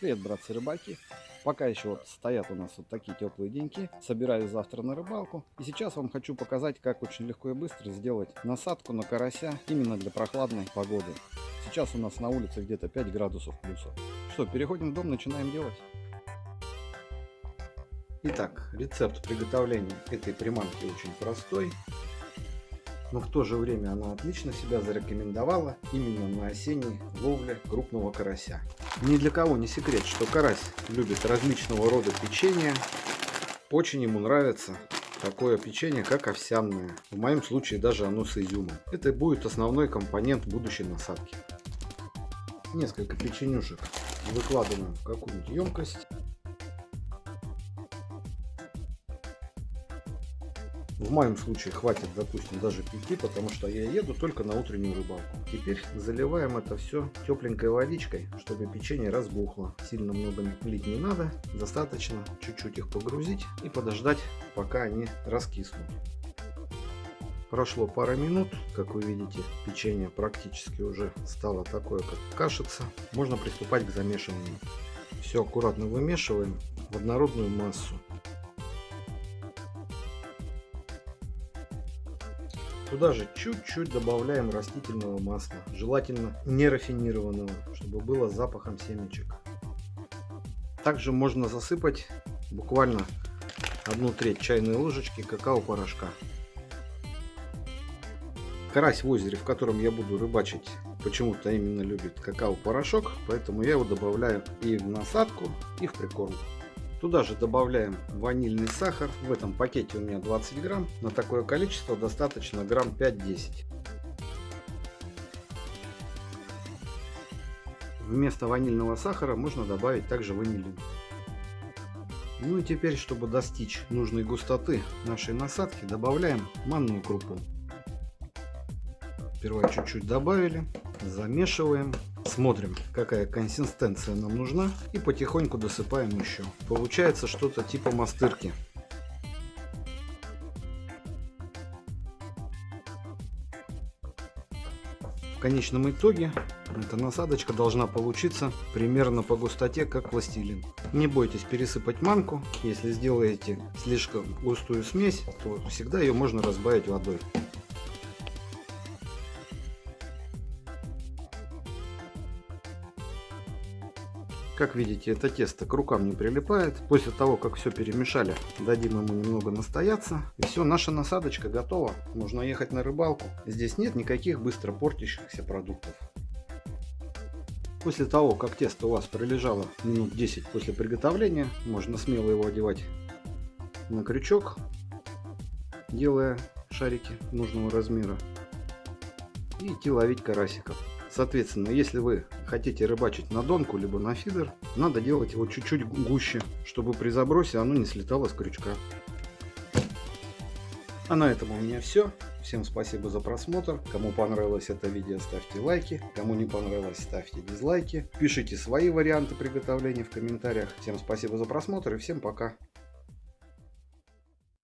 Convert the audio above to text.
Привет, братцы рыбаки! Пока еще вот стоят у нас вот такие теплые деньки. Собираюсь завтра на рыбалку. И сейчас вам хочу показать, как очень легко и быстро сделать насадку на карася именно для прохладной погоды. Сейчас у нас на улице где-то 5 градусов плюса. Что, переходим в дом, начинаем делать. Итак, рецепт приготовления этой приманки очень простой но в то же время она отлично себя зарекомендовала именно на осенней ловле крупного карася. Ни для кого не секрет, что карась любит различного рода печенье. Очень ему нравится такое печенье, как овсяное. В моем случае даже оно с изюмом. Это будет основной компонент будущей насадки. Несколько печенюшек выкладываем в какую-нибудь емкость. В моем случае хватит, допустим, даже 5, потому что я еду только на утреннюю рыбалку. Теперь заливаем это все тепленькой водичкой, чтобы печенье разбухло. Сильно много лить не надо, достаточно чуть-чуть их погрузить и подождать, пока они раскиснут. Прошло пара минут, как вы видите, печенье практически уже стало такое, как кашица. Можно приступать к замешиванию. Все аккуратно вымешиваем в однородную массу. Туда же чуть-чуть добавляем растительного масла, желательно не рафинированного, чтобы было запахом семечек. Также можно засыпать буквально одну треть чайной ложечки какао-порошка. Карась в озере, в котором я буду рыбачить, почему-то именно любит какао-порошок, поэтому я его добавляю и в насадку, и в прикормку. Туда же добавляем ванильный сахар. В этом пакете у меня 20 грамм. На такое количество достаточно грамм 5-10. Вместо ванильного сахара можно добавить также ванилин. Ну и теперь, чтобы достичь нужной густоты нашей насадки, добавляем манную крупу. Сперва чуть-чуть добавили, замешиваем Смотрим, какая консистенция нам нужна. И потихоньку досыпаем еще. Получается что-то типа мастырки. В конечном итоге эта насадочка должна получиться примерно по густоте, как пластилин. Не бойтесь пересыпать манку. Если сделаете слишком густую смесь, то всегда ее можно разбавить водой. Как видите, это тесто к рукам не прилипает. После того, как все перемешали, дадим ему немного настояться. И все, наша насадочка готова. Можно ехать на рыбалку. Здесь нет никаких быстро портящихся продуктов. После того, как тесто у вас пролежало минут 10 после приготовления, можно смело его одевать на крючок, делая шарики нужного размера и идти ловить карасиков. Соответственно, если вы хотите рыбачить на донку, либо на фидер, надо делать его чуть-чуть гуще, чтобы при забросе оно не слетало с крючка. А на этом у меня все. Всем спасибо за просмотр. Кому понравилось это видео, ставьте лайки. Кому не понравилось, ставьте дизлайки. Пишите свои варианты приготовления в комментариях. Всем спасибо за просмотр и всем пока.